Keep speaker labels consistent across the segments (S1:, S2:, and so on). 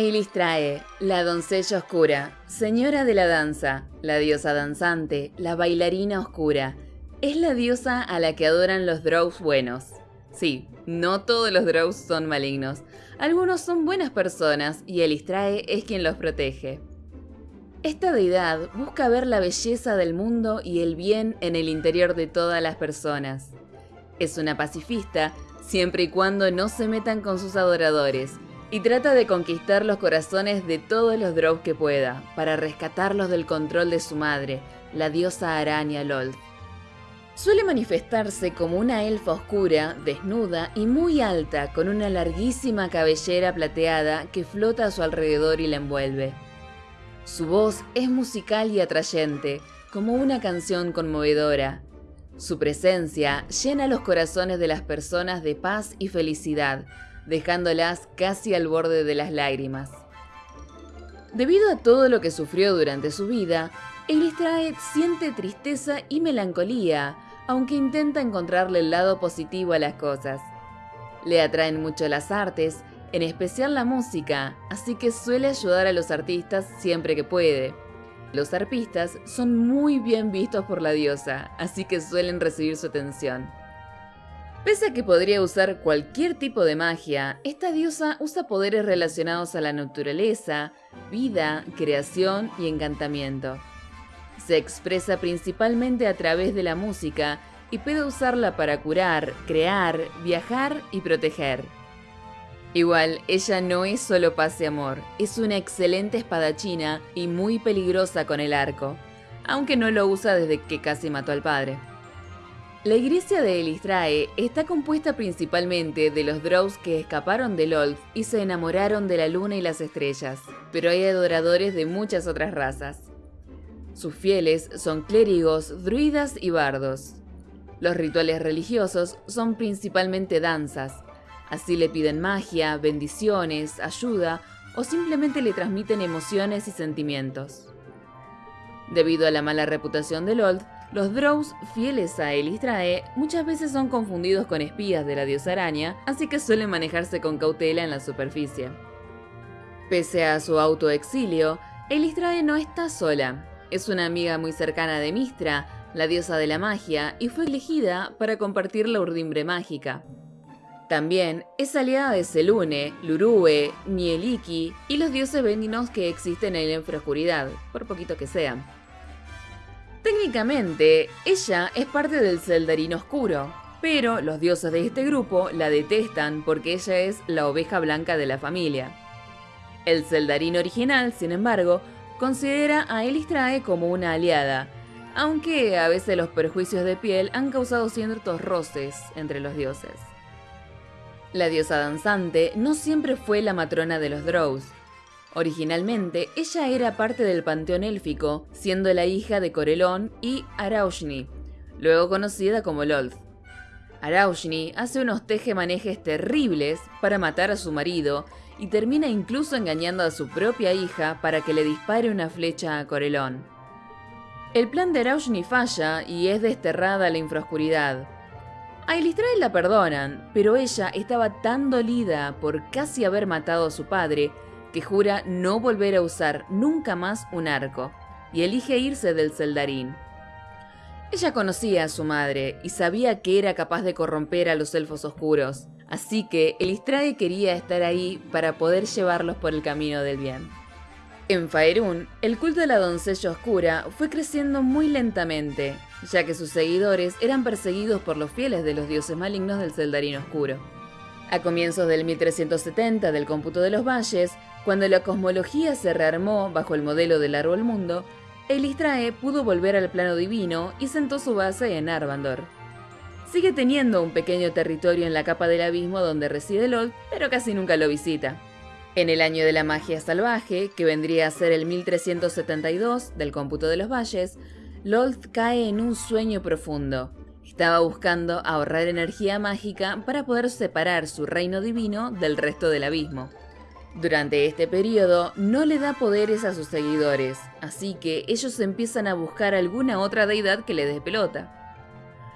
S1: Eilistrae, la doncella oscura, señora de la danza, la diosa danzante, la bailarina oscura. Es la diosa a la que adoran los Drows buenos. Sí, no todos los Drows son malignos. Algunos son buenas personas y Eilistrae es quien los protege. Esta deidad busca ver la belleza del mundo y el bien en el interior de todas las personas. Es una pacifista siempre y cuando no se metan con sus adoradores, y trata de conquistar los corazones de todos los Drows que pueda, para rescatarlos del control de su madre, la diosa araña Lolth. Suele manifestarse como una elfa oscura, desnuda y muy alta, con una larguísima cabellera plateada que flota a su alrededor y la envuelve. Su voz es musical y atrayente, como una canción conmovedora. Su presencia llena los corazones de las personas de paz y felicidad, dejándolas casi al borde de las lágrimas. Debido a todo lo que sufrió durante su vida, Elistrae siente tristeza y melancolía, aunque intenta encontrarle el lado positivo a las cosas. Le atraen mucho las artes en especial la música, así que suele ayudar a los artistas siempre que puede. Los arpistas son muy bien vistos por la diosa, así que suelen recibir su atención. Pese a que podría usar cualquier tipo de magia, esta diosa usa poderes relacionados a la naturaleza, vida, creación y encantamiento. Se expresa principalmente a través de la música y puede usarla para curar, crear, viajar y proteger. Igual, ella no es solo paz y amor, es una excelente espadachina y muy peligrosa con el arco, aunque no lo usa desde que casi mató al padre. La iglesia de Elistrae está compuesta principalmente de los Drows que escaparon de Lolth y se enamoraron de la luna y las estrellas, pero hay adoradores de muchas otras razas. Sus fieles son clérigos, druidas y bardos. Los rituales religiosos son principalmente danzas, Así le piden magia, bendiciones, ayuda o simplemente le transmiten emociones y sentimientos. Debido a la mala reputación de Lolth, los Drows fieles a Elistrae muchas veces son confundidos con espías de la diosa araña, así que suelen manejarse con cautela en la superficie. Pese a su autoexilio, Elistrae no está sola. Es una amiga muy cercana de Mistra, la diosa de la magia, y fue elegida para compartir la urdimbre mágica. También es aliada de Selune, Lurue, Mieliki y los dioses bendinos que existen en la infraoscuridad, por poquito que sean. Técnicamente, ella es parte del Zeldarín Oscuro, pero los dioses de este grupo la detestan porque ella es la oveja blanca de la familia. El Zeldarín original, sin embargo, considera a Elistrae como una aliada, aunque a veces los perjuicios de piel han causado ciertos roces entre los dioses. La diosa danzante no siempre fue la matrona de los Drows. Originalmente, ella era parte del panteón élfico, siendo la hija de Corelón y Araushni, luego conocida como Lolth. Araushni hace unos tejemanejes terribles para matar a su marido y termina incluso engañando a su propia hija para que le dispare una flecha a Corelón. El plan de Araushni falla y es desterrada a la infraoscuridad, a Elistrae la perdonan, pero ella estaba tan dolida por casi haber matado a su padre que jura no volver a usar nunca más un arco y elige irse del Zeldarín. Ella conocía a su madre y sabía que era capaz de corromper a los elfos oscuros, así que Elistrae quería estar ahí para poder llevarlos por el camino del bien. En Faerun, el culto de la doncella oscura fue creciendo muy lentamente, ya que sus seguidores eran perseguidos por los fieles de los dioses malignos del Zeldarín Oscuro. A comienzos del 1370 del cómputo de los valles, cuando la cosmología se rearmó bajo el modelo del árbol mundo, Elistrae pudo volver al plano divino y sentó su base en Arvandor. Sigue teniendo un pequeño territorio en la capa del abismo donde reside Lol, pero casi nunca lo visita. En el año de la magia salvaje, que vendría a ser el 1372 del cómputo de los valles, Lolth cae en un sueño profundo. Estaba buscando ahorrar energía mágica para poder separar su reino divino del resto del abismo. Durante este periodo no le da poderes a sus seguidores, así que ellos empiezan a buscar alguna otra deidad que le dé pelota.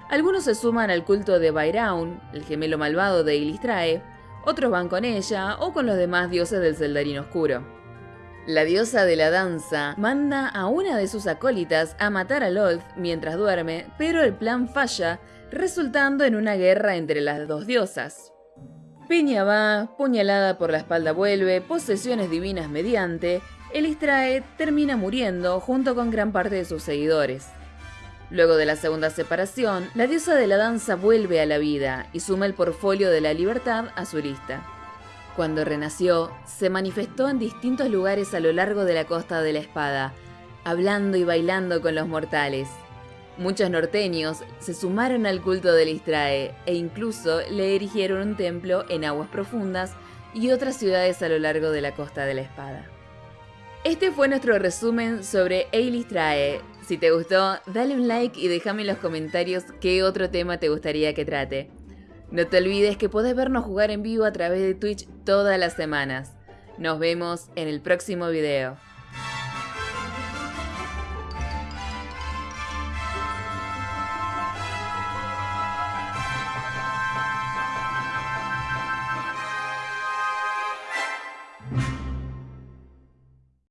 S1: Algunos se suman al culto de Bairaun, el gemelo malvado de Ilistrae, otros van con ella o con los demás dioses del Zeldarín Oscuro. La diosa de la danza manda a una de sus acólitas a matar a Lolth mientras duerme, pero el plan falla, resultando en una guerra entre las dos diosas. Piña va, puñalada por la espalda vuelve, posesiones divinas mediante, Elistrae termina muriendo junto con gran parte de sus seguidores. Luego de la segunda separación, la diosa de la danza vuelve a la vida y suma el portfolio de la libertad a su lista. Cuando renació, se manifestó en distintos lugares a lo largo de la costa de la espada, hablando y bailando con los mortales. Muchos norteños se sumaron al culto de Listrae e incluso le erigieron un templo en aguas profundas y otras ciudades a lo largo de la costa de la espada. Este fue nuestro resumen sobre Eilistrae. Si te gustó, dale un like y déjame en los comentarios qué otro tema te gustaría que trate. No te olvides que podés vernos jugar en vivo a través de Twitch todas las semanas. Nos vemos en el próximo video.